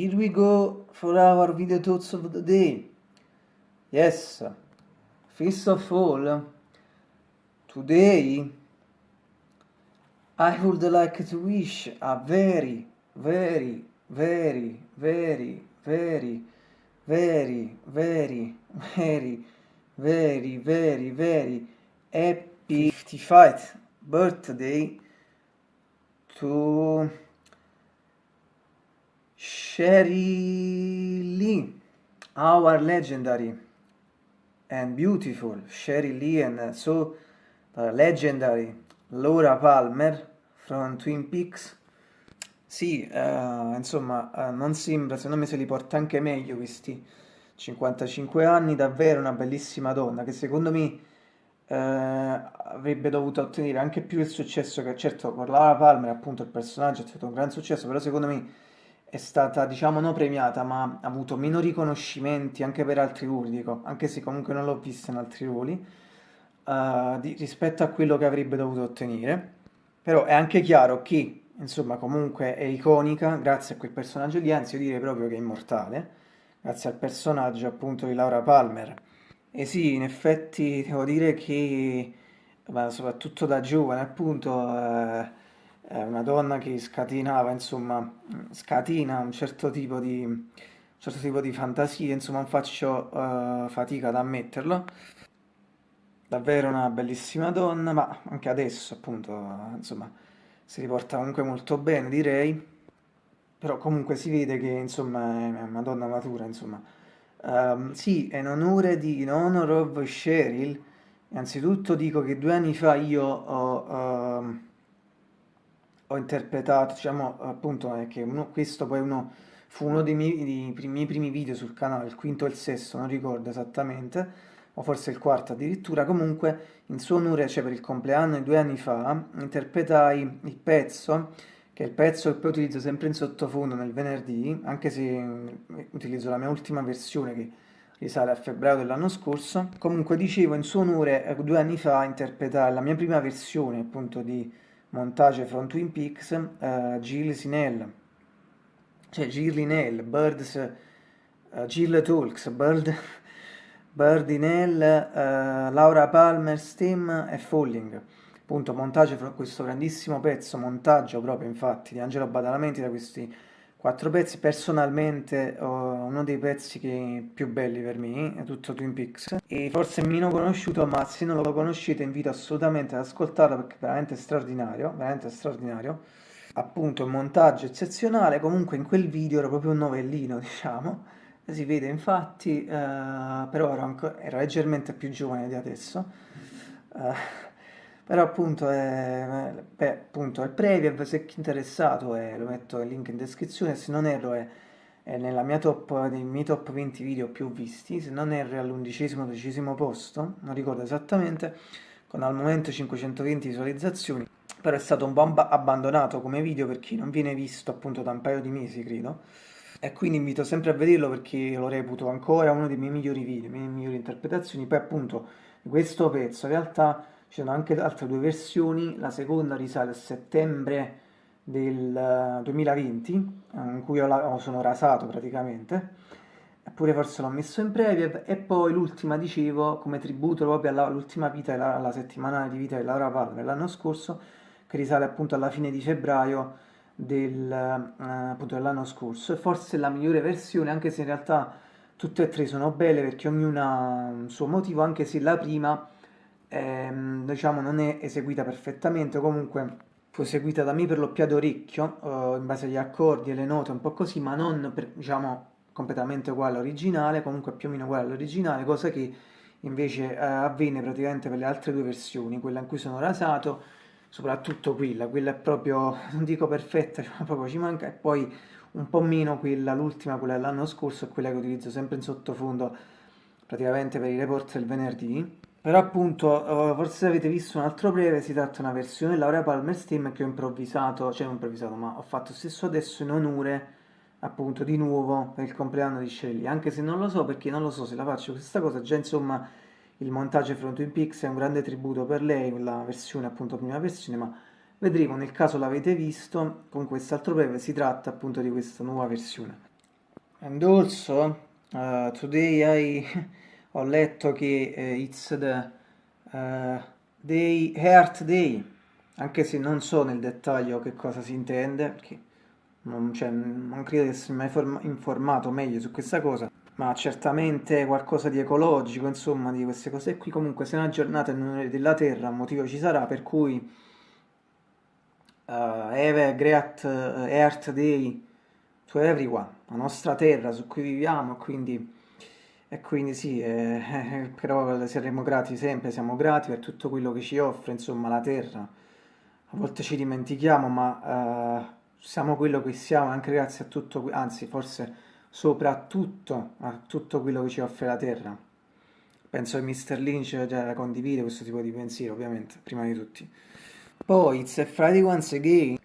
here we go for our video thoughts of the day. Yes, first of all, today I would like to wish a very, very, very, very, very, very, very, very, very, very, very happy 55th birthday to Sherry Lee, our legendary and beautiful Sherry Lee and so uh, legendary Laura Palmer from Twin Peaks. Sì, uh, insomma, uh, non sembra, secondo me se li porta anche meglio questi 55 anni, davvero una bellissima donna che secondo me uh, avrebbe dovuto ottenere anche più il successo che certo con Laura Palmer appunto il personaggio è stato un gran successo, però secondo me è stata, diciamo, non premiata, ma ha avuto meno riconoscimenti anche per altri ruoli, dico, anche se comunque non l'ho vista in altri ruoli, uh, di, rispetto a quello che avrebbe dovuto ottenere. Però è anche chiaro che, insomma, comunque è iconica grazie a quel personaggio lì, anzi io direi proprio che è immortale, grazie al personaggio appunto di Laura Palmer. E sì, in effetti devo dire che, soprattutto da giovane appunto... Uh, una donna che scatenava, insomma, scatina un certo tipo di, un certo tipo di fantasia, insomma, faccio uh, fatica ad ammetterlo. Davvero una bellissima donna, ma anche adesso, appunto, insomma, si riporta comunque molto bene, direi. Però comunque si vede che, insomma, è una donna matura, insomma. Um, sì, in onore di in honor of Cheryl, innanzitutto dico che due anni fa io ho... Uh, ho interpretato, diciamo appunto è che uno, questo poi uno, fu uno dei miei, dei miei, primi video sul canale, il quinto o il sesto, non ricordo esattamente, o forse il quarto addirittura, comunque in suo onore, cioè per il compleanno di due anni fa, interpretai il pezzo, che è il pezzo che poi utilizzo sempre in sottofondo nel venerdì, anche se eh, utilizzo la mia ultima versione che risale a febbraio dell'anno scorso, comunque dicevo in suo onore eh, due anni fa interpretai la mia prima versione appunto di montaggio from Twin Peaks, uh, Jill Sinell, cioè Jill Linell, Birds, uh, Jill Talks, Bird, Birdinell, uh, Laura Palmer, Steam e Falling. Appunto, montaggio fra questo grandissimo pezzo, montaggio proprio infatti di Angelo Badalamenti da questi quattro pezzi, personalmente uno dei pezzi più belli per me è tutto Twin Peaks. E forse meno conosciuto ma se non lo conoscete invito assolutamente ad ascoltarlo perché è veramente straordinario, veramente straordinario. Appunto un montaggio eccezionale comunque in quel video era proprio un novellino diciamo. Si vede infatti uh, però ero, ancora, ero leggermente più giovane di adesso. Uh, però appunto è, beh, appunto è preview, se chi è interessato è, lo metto il link in descrizione, se non erro è, è nella mia top, nei miei top 20 video più visti, se non erro è all'undicesimo dodicesimo posto, non ricordo esattamente, con al momento 520 visualizzazioni, però è stato un po' abbandonato come video perché non viene visto appunto da un paio di mesi credo, e quindi invito sempre a vederlo perché lo reputo ancora uno dei miei migliori video, le mie migliori interpretazioni, poi appunto questo pezzo in realtà ci sono anche altre due versioni, la seconda risale a settembre del 2020, eh, in cui ho, sono rasato praticamente, eppure forse l'ho messo in preview, e poi l'ultima dicevo come tributo proprio all'ultima vita, alla settimanale di vita di Laura Palmer l'anno scorso, che risale appunto alla fine di febbraio del, eh, dell'anno scorso, e forse la migliore versione, anche se in realtà tutte e tre sono belle perché ognuna ha un suo motivo, anche se la prima ehm, diciamo non è eseguita perfettamente, comunque fu eseguita da me per lo più ad orecchio, eh, in base agli accordi e le note, un po' così, ma non per, diciamo completamente uguale all'originale, comunque più o meno uguale all'originale, cosa che invece eh, avvenne praticamente per le altre due versioni, quella in cui sono rasato, soprattutto quella, quella è proprio, non dico perfetta, cioè proprio ci manca, e poi un po' meno quella, l'ultima, quella dell'anno scorso, è quella che utilizzo sempre in sottofondo praticamente per i report del venerdì, però appunto, eh, forse avete visto un altro breve, si tratta di una versione Laura Palmer Steam che ho improvvisato, cioè non improvvisato, ma ho fatto stesso adesso in onore appunto di nuovo per il compleanno di Shelly, anche se non lo so perché non lo so se la faccio questa cosa, già insomma il montaggio Front Twin Peaks è un grande tributo per lei, la versione appunto prima versione, ma vedremo nel caso l'avete visto, con quest'altro breve si tratta appunto di questa nuova versione. And also, uh, today I ho letto che uh, it's the uh, day, Earth Day, anche se non so nel dettaglio che cosa si intende, perché non, cioè, non credo di essermi mai informato meglio su questa cosa, ma certamente qualcosa di ecologico, insomma, di queste cose qui. Comunque, se è una giornata in onore della Terra, un motivo ci sarà, per cui uh, Have a Great Earth Day to everyone, la nostra terra su cui viviamo, quindi, e quindi sì, eh, eh, però saremo grati sempre, siamo grati per tutto quello che ci offre, insomma, la terra. A volte ci dimentichiamo, ma uh, siamo quello che siamo anche grazie a tutto, anzi forse soprattutto a tutto quello che ci offre la terra. Penso che Mr. Lynch già condivide questo tipo di pensiero, ovviamente, prima di tutti. Poi, It's a Friday once again.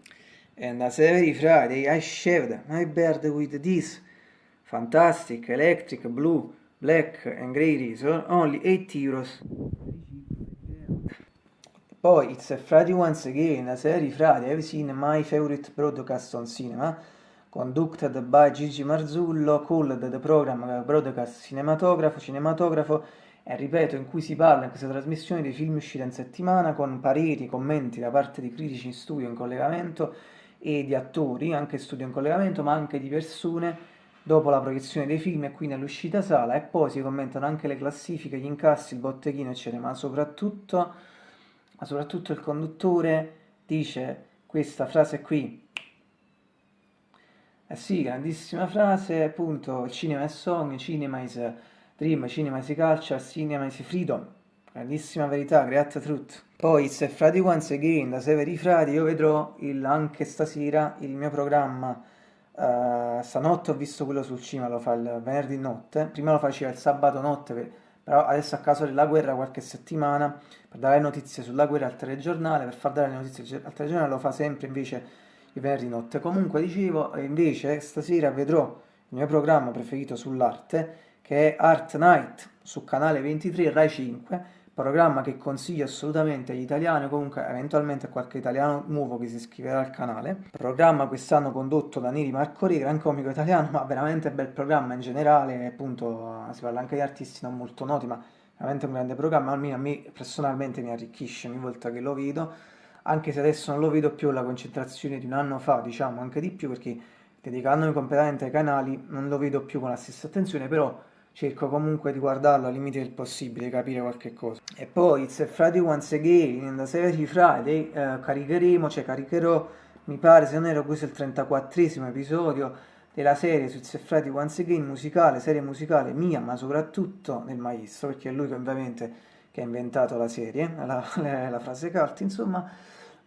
And as every Friday I shaved my beard with this fantastic electric blue, black and grey razor, only 8 euros. Poi It's a Friday once again, as every Friday I've seen my favorite broadcast on cinema, conducted by Gigi Marzullo, called the program Broadcast Cinematografo, Cinematografo, e ripeto, in cui si parla in questa trasmissione dei film usciti in settimana con pareri, commenti da parte di critici in studio in collegamento e di attori, anche studio in collegamento, ma anche di persone dopo la proiezione dei film e quindi all'uscita sala e poi si commentano anche le classifiche, gli incassi, il botteghino eccetera, ma soprattutto, ma soprattutto il conduttore dice questa frase qui. Eh sì, grandissima frase, appunto, cinema è sogno, cinema is dream, cinema is culture, cinema is freedom. Grandissima verità, grazie a tutti. Poi, se Friday Once Again, da Severi Fradi, io vedrò il, anche stasera il mio programma. Uh, stanotte ho visto quello sul cinema, lo fa il venerdì notte. Prima lo faceva il sabato notte, per, però adesso a causa della guerra qualche settimana, per dare notizie sulla guerra al telegiornale, per far dare le notizie al telegiornale lo fa sempre invece il venerdì notte. Comunque dicevo, invece stasera vedrò il mio programma preferito sull'arte, che è Art Night, su canale 23 Rai 5, programma che consiglio assolutamente agli italiani o comunque eventualmente a qualche italiano nuovo che si iscriverà al canale. Programma quest'anno condotto da Neri Marco Re, gran comico italiano, ma veramente bel programma in generale, appunto si parla anche di artisti non molto noti, ma veramente un grande programma, almeno a me personalmente mi arricchisce ogni volta che lo vedo, anche se adesso non lo vedo più la concentrazione di un anno fa, diciamo anche di più, perché dedicandomi completamente ai canali non lo vedo più con la stessa attenzione, però cerco comunque di guardarlo al limite del possibile, capire qualche cosa. E poi It's a Friday Once Again, in the Severity Friday, eh, caricheremo, cioè caricherò, mi pare se non ero questo il 34esimo episodio della serie su It's a Friday Once Again, musicale, serie musicale mia, ma soprattutto del maestro, perché è lui che ovviamente che ha inventato la serie, la, la, la frase cult, insomma,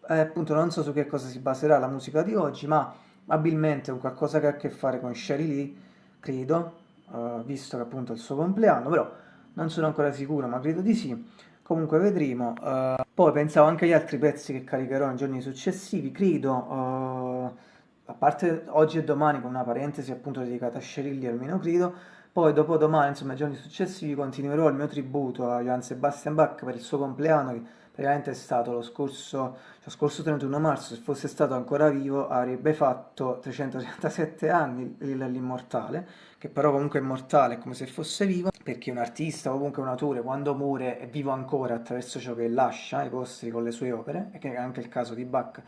eh, appunto non so su che cosa si baserà la musica di oggi, ma probabilmente qualcosa che ha a che fare con Sherry Lee, credo, uh, visto che appunto è il suo compleanno, però non sono ancora sicuro, ma credo di sì. Comunque vedremo. Uh, poi pensavo anche agli altri pezzi che caricherò nei giorni successivi, credo, uh, a parte oggi e domani con una parentesi appunto dedicata a Sherilli almeno credo, poi dopo domani, insomma, nei giorni successivi continuerò il mio tributo a Johann Sebastian Bach per il suo compleanno, che praticamente è stato lo scorso, cioè, scorso 31 marzo, se fosse stato ancora vivo avrebbe fatto 337 anni l'immortale, che però comunque è immortale, come se fosse vivo, perché un artista o comunque un autore quando muore è vivo ancora attraverso ciò che lascia, i posteri con le sue opere, e che è anche il caso di Bach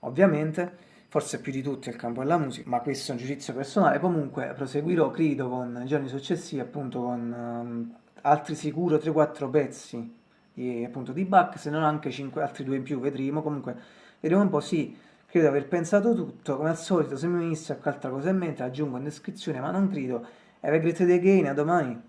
ovviamente, forse più di tutti il campo della musica, ma questo è un giudizio personale, comunque proseguirò, credo, con i giorni successivi, appunto con um, altri sicuro 3-4 pezzi di, appunto, di Bach, se non anche 5, altri due in più, vedremo, comunque vedremo un po', sì, credo di aver pensato tutto, come al solito se mi venisse qualche altra cosa in mente aggiungo in descrizione, ma non credo, have a great day again, a domani!